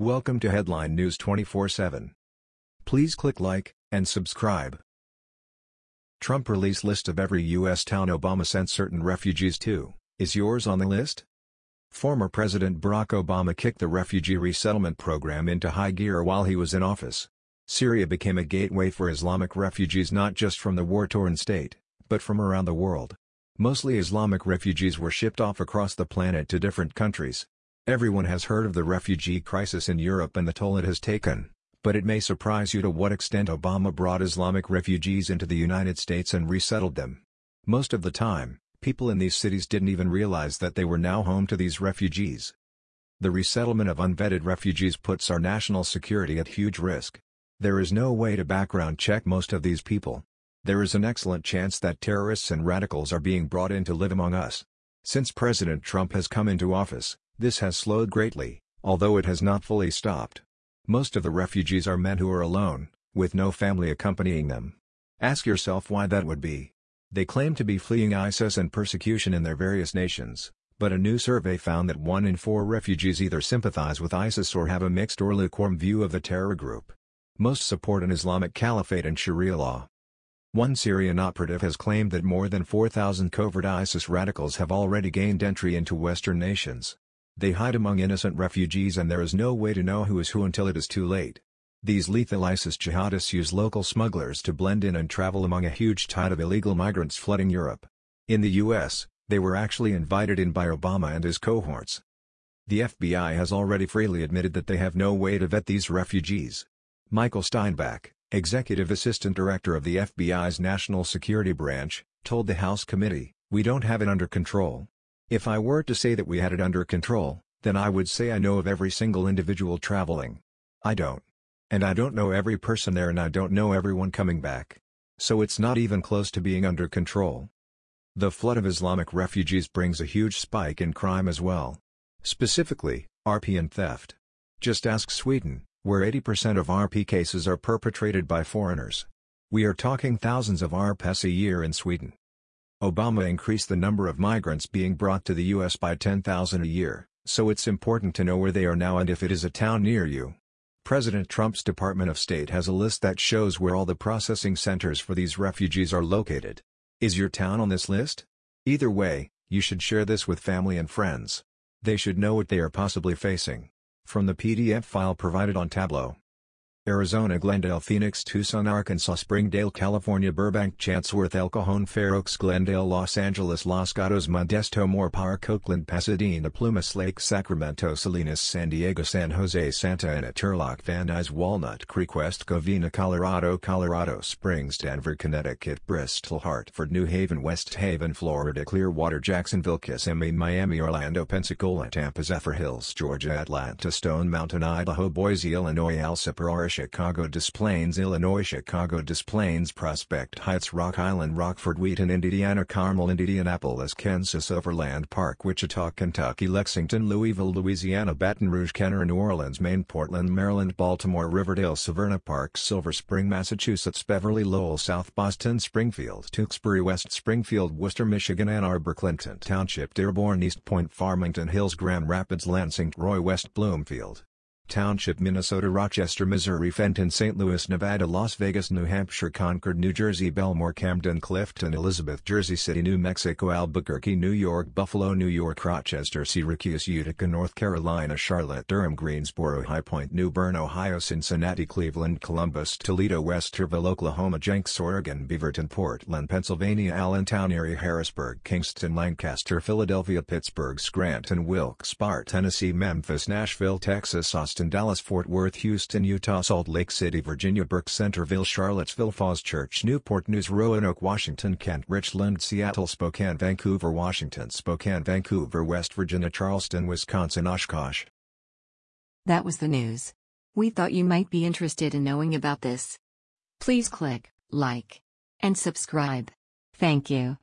Welcome to Headline News 24/7. Please click like and subscribe. Trump release list of every U.S. town Obama sent certain refugees to. Is yours on the list? Former President Barack Obama kicked the refugee resettlement program into high gear while he was in office. Syria became a gateway for Islamic refugees not just from the war-torn state, but from around the world. Mostly Islamic refugees were shipped off across the planet to different countries, Everyone has heard of the refugee crisis in Europe and the toll it has taken, but it may surprise you to what extent Obama brought Islamic refugees into the United States and resettled them. Most of the time, people in these cities didn't even realize that they were now home to these refugees. The resettlement of unvetted refugees puts our national security at huge risk. There is no way to background check most of these people. There is an excellent chance that terrorists and radicals are being brought in to live among us. Since President Trump has come into office, this has slowed greatly, although it has not fully stopped. Most of the refugees are men who are alone, with no family accompanying them. Ask yourself why that would be. They claim to be fleeing ISIS and persecution in their various nations, but a new survey found that one in four refugees either sympathize with ISIS or have a mixed or lukewarm view of the terror group. Most support an Islamic caliphate and Sharia law. One Syrian operative has claimed that more than 4,000 covert ISIS radicals have already gained entry into Western nations. They hide among innocent refugees and there is no way to know who is who until it is too late. These lethal ISIS jihadists use local smugglers to blend in and travel among a huge tide of illegal migrants flooding Europe. In the US, they were actually invited in by Obama and his cohorts. The FBI has already freely admitted that they have no way to vet these refugees. Michael Steinbach, executive assistant director of the FBI's National Security Branch, told the House committee, We don't have it under control. If I were to say that we had it under control, then I would say I know of every single individual traveling. I don't. And I don't know every person there and I don't know everyone coming back. So it's not even close to being under control. The flood of Islamic refugees brings a huge spike in crime as well. Specifically, RP and theft. Just ask Sweden, where 80% of RP cases are perpetrated by foreigners. We are talking thousands of RPs a year in Sweden. Obama increased the number of migrants being brought to the U.S. by 10,000 a year, so it's important to know where they are now and if it is a town near you. President Trump's Department of State has a list that shows where all the processing centers for these refugees are located. Is your town on this list? Either way, you should share this with family and friends. They should know what they are possibly facing. From the PDF file provided on Tableau. Arizona Glendale Phoenix Tucson Arkansas Springdale California Burbank Chatsworth El Cajon Fair Oaks Glendale Los Angeles Los Gatos Modesto Moorpark Oakland Pasadena Plumas Lake Sacramento Salinas San Diego San Jose Santa Ana Turlock Van Nuys Walnut Creek West Covina Colorado Colorado Springs Denver Connecticut Bristol Hartford New Haven West Haven Florida Clearwater Jacksonville Kissimmee Miami Orlando Pensacola Tampa Zephyrhills Georgia Atlanta Stone Mountain Idaho Boise Illinois El Alcipa Chicago Des Plaines Illinois Chicago Des Plaines Prospect Heights Rock Island Rockford Wheaton Indiana Carmel Indianapolis Kansas Overland Park Wichita Kentucky Lexington Louisville Louisiana Baton Rouge Kenner New Orleans Maine Portland Maryland Baltimore Riverdale Severna Park Silver Spring Massachusetts Beverly Lowell South Boston Springfield Tewksbury West Springfield Worcester Michigan Ann Arbor Clinton Township Dearborn Eastpointe Farmington Hills Grand Rapids Lansing Roy West Bloomfield Township Minnesota Rochester Missouri Fenton St. Louis Nevada Las Vegas New Hampshire Concord New Jersey Belmore Camden Clifton Elizabeth Jersey City New Mexico Albuquerque New York Buffalo New York Rochester Syracuse Utica North Carolina Charlotte Durham Greensboro High Point New Bern Ohio Cincinnati Cleveland Columbus Toledo Westerville Oklahoma Jenks Oregon Beaverton Portland Pennsylvania Allentown Erie, Harrisburg Kingston Lancaster Philadelphia Pittsburgh Scranton Wilkes-Barre Tennessee Memphis Nashville Texas Austin Austin Dallas Fort Worth Houston Utah Salt Lake City Virginia Burke Centreville Charlottesville Falls Church Newport News Roanoke Washington Kent Richland Seattle Spokane Vancouver Washington Spokane Vancouver West Virginia Charleston Wisconsin Oshkosh That was the news. We thought you might be interested in knowing about this. Please click like and subscribe. Thank you.